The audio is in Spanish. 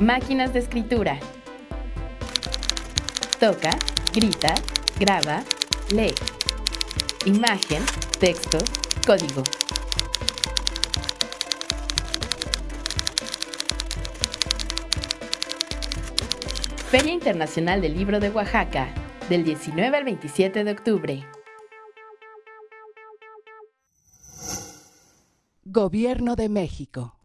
Máquinas de escritura. Toca, grita, graba, lee. Imagen, texto, código. Feria Internacional del Libro de Oaxaca, del 19 al 27 de octubre. Gobierno de México.